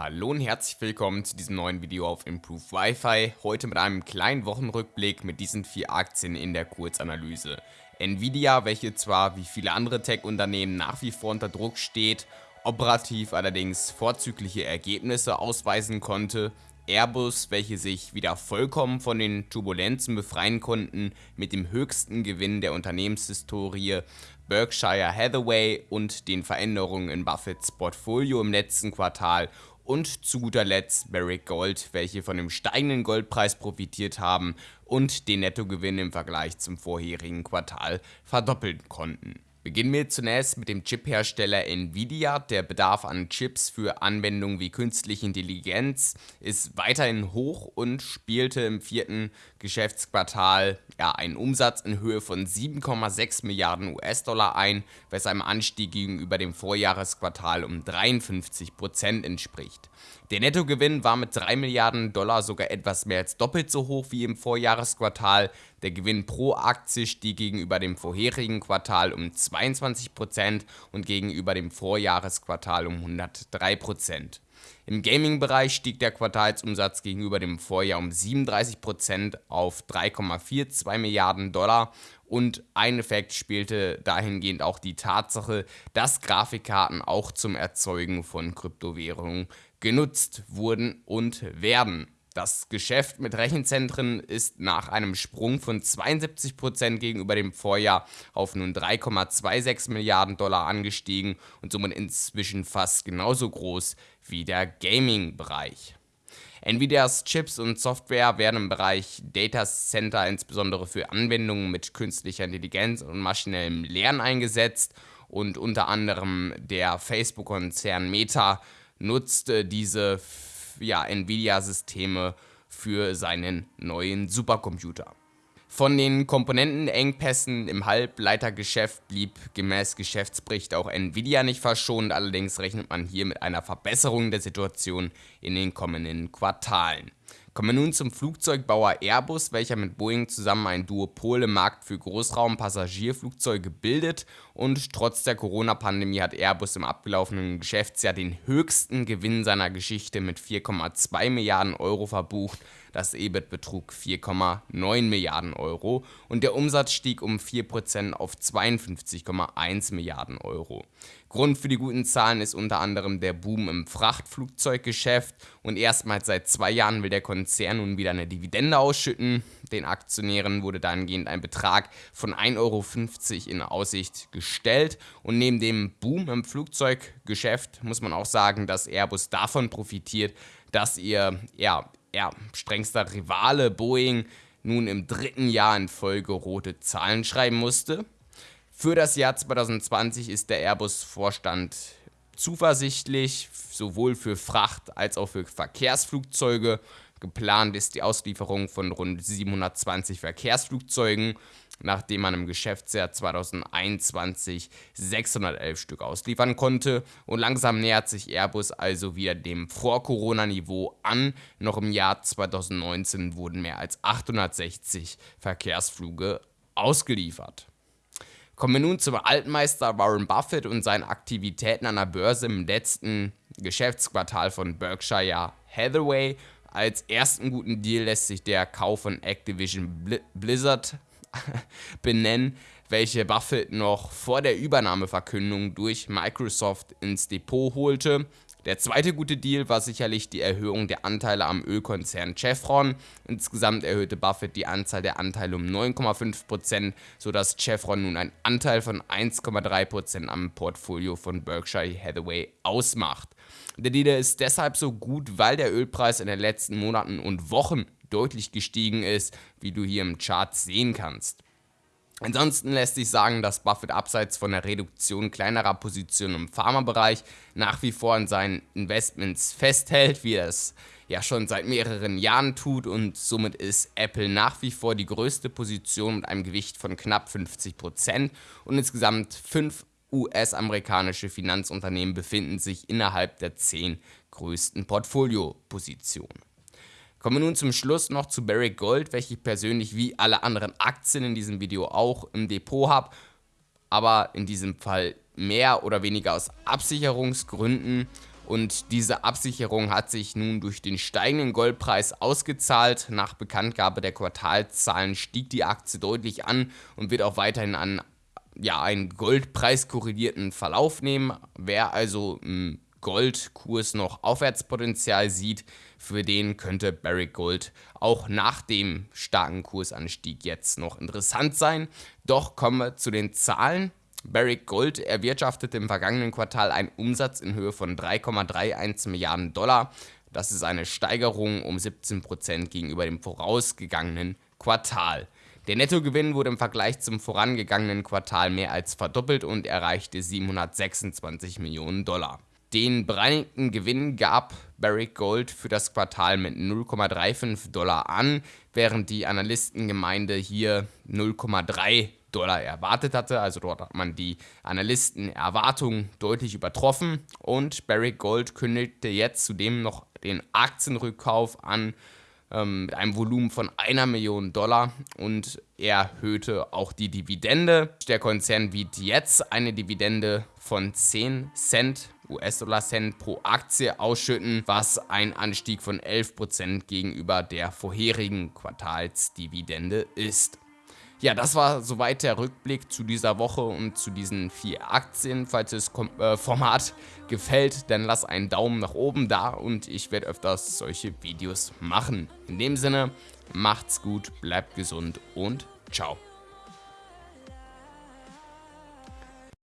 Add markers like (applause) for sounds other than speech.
Hallo und herzlich willkommen zu diesem neuen Video auf Improve Wi-Fi. Heute mit einem kleinen Wochenrückblick mit diesen vier Aktien in der Kurzanalyse. Nvidia, welche zwar wie viele andere Tech-Unternehmen nach wie vor unter Druck steht, operativ allerdings vorzügliche Ergebnisse ausweisen konnte. Airbus, welche sich wieder vollkommen von den Turbulenzen befreien konnten, mit dem höchsten Gewinn der Unternehmenshistorie, Berkshire Hathaway und den Veränderungen in Buffetts Portfolio im letzten Quartal und zu guter Letzt Barrick Gold, welche von dem steigenden Goldpreis profitiert haben und den Nettogewinn im Vergleich zum vorherigen Quartal verdoppeln konnten. Beginnen wir zunächst mit dem Chiphersteller Nvidia. Der Bedarf an Chips für Anwendungen wie künstliche Intelligenz ist weiterhin hoch und spielte im vierten Geschäftsquartal ja, einen Umsatz in Höhe von 7,6 Milliarden US-Dollar ein, was einem Anstieg gegenüber dem Vorjahresquartal um 53 Prozent entspricht. Der Nettogewinn war mit 3 Milliarden Dollar sogar etwas mehr als doppelt so hoch wie im Vorjahresquartal. Der Gewinn pro Aktie stieg gegenüber dem vorherigen Quartal um 22% und gegenüber dem Vorjahresquartal um 103%. Im Gaming-Bereich stieg der Quartalsumsatz gegenüber dem Vorjahr um 37% auf 3,42 Milliarden Dollar und ein Effekt spielte dahingehend auch die Tatsache, dass Grafikkarten auch zum Erzeugen von Kryptowährungen genutzt wurden und werden. Das Geschäft mit Rechenzentren ist nach einem Sprung von 72% gegenüber dem Vorjahr auf nun 3,26 Milliarden Dollar angestiegen und somit inzwischen fast genauso groß wie der Gaming-Bereich. Nvidias Chips und Software werden im Bereich Data Center insbesondere für Anwendungen mit künstlicher Intelligenz und maschinellem Lernen eingesetzt und unter anderem der Facebook-Konzern Meta nutzte diese ja, Nvidia-Systeme für seinen neuen Supercomputer. Von den Komponentenengpässen im Halbleitergeschäft blieb gemäß Geschäftsbericht auch Nvidia nicht verschont, allerdings rechnet man hier mit einer Verbesserung der Situation in den kommenden Quartalen. Kommen wir nun zum Flugzeugbauer Airbus, welcher mit Boeing zusammen ein Duopol im Markt für Großraum-Passagierflugzeuge bildet und trotz der Corona-Pandemie hat Airbus im abgelaufenen Geschäftsjahr den höchsten Gewinn seiner Geschichte mit 4,2 Milliarden Euro verbucht. Das EBIT betrug 4,9 Milliarden Euro und der Umsatz stieg um 4% auf 52,1 Milliarden Euro. Grund für die guten Zahlen ist unter anderem der Boom im Frachtflugzeuggeschäft und erstmals seit zwei Jahren will der Konzern nun wieder eine Dividende ausschütten. Den Aktionären wurde dahingehend ein Betrag von 1,50 Euro in Aussicht gestellt und neben dem Boom im Flugzeuggeschäft muss man auch sagen, dass Airbus davon profitiert, dass ihr ja, ja, strengster Rivale Boeing nun im dritten Jahr in Folge rote Zahlen schreiben musste. Für das Jahr 2020 ist der Airbus-Vorstand zuversichtlich, sowohl für Fracht- als auch für Verkehrsflugzeuge. Geplant ist die Auslieferung von rund 720 Verkehrsflugzeugen, nachdem man im Geschäftsjahr 2021 611 Stück ausliefern konnte. Und langsam nähert sich Airbus also wieder dem Vor-Corona-Niveau an. Noch im Jahr 2019 wurden mehr als 860 Verkehrsflüge ausgeliefert. Kommen wir nun zum Altmeister Warren Buffett und seinen Aktivitäten an der Börse im letzten Geschäftsquartal von Berkshire Hathaway. Als ersten guten Deal lässt sich der Kauf von Activision Blizzard (laughs) benennen, welche Buffett noch vor der Übernahmeverkündung durch Microsoft ins Depot holte. Der zweite gute Deal war sicherlich die Erhöhung der Anteile am Ölkonzern Chevron. Insgesamt erhöhte Buffett die Anzahl der Anteile um 9,5%, sodass Chevron nun einen Anteil von 1,3% am Portfolio von Berkshire Hathaway ausmacht. Der Deal ist deshalb so gut, weil der Ölpreis in den letzten Monaten und Wochen deutlich gestiegen ist, wie du hier im Chart sehen kannst. Ansonsten lässt sich sagen, dass Buffett abseits von der Reduktion kleinerer Positionen im Pharmabereich nach wie vor an seinen Investments festhält, wie er es ja schon seit mehreren Jahren tut und somit ist Apple nach wie vor die größte Position mit einem Gewicht von knapp 50% und insgesamt fünf US-amerikanische Finanzunternehmen befinden sich innerhalb der zehn größten Portfoliopositionen. Kommen wir nun zum Schluss noch zu Barrick Gold, welche ich persönlich wie alle anderen Aktien in diesem Video auch im Depot habe, aber in diesem Fall mehr oder weniger aus Absicherungsgründen. Und diese Absicherung hat sich nun durch den steigenden Goldpreis ausgezahlt. Nach Bekanntgabe der Quartalzahlen stieg die Aktie deutlich an und wird auch weiterhin an ja, einen Goldpreis korrelierten Verlauf nehmen. Wer also im Goldkurs noch Aufwärtspotenzial sieht, für den könnte Barrick Gold auch nach dem starken Kursanstieg jetzt noch interessant sein. Doch kommen wir zu den Zahlen. Barrick Gold erwirtschaftete im vergangenen Quartal einen Umsatz in Höhe von 3,31 Milliarden Dollar. Das ist eine Steigerung um 17% gegenüber dem vorausgegangenen Quartal. Der Nettogewinn wurde im Vergleich zum vorangegangenen Quartal mehr als verdoppelt und erreichte 726 Millionen Dollar. Den bereinigten Gewinn gab Barrick Gold für das Quartal mit 0,35 Dollar an, während die Analystengemeinde hier 0,3 Dollar erwartet hatte. Also dort hat man die Analystenerwartungen deutlich übertroffen und Barrick Gold kündigte jetzt zudem noch den Aktienrückkauf an ähm, mit einem Volumen von einer Million Dollar und erhöhte auch die Dividende. Der Konzern bietet jetzt eine Dividende von 10 Cent US-Dollar-Cent pro Aktie ausschütten, was ein Anstieg von 11% gegenüber der vorherigen Quartalsdividende ist. Ja, das war soweit der Rückblick zu dieser Woche und zu diesen vier Aktien. Falls das äh, Format (laughs) gefällt, dann lass einen Daumen nach oben da und ich werde öfters solche Videos machen. In dem Sinne, macht's gut, bleibt gesund und ciao.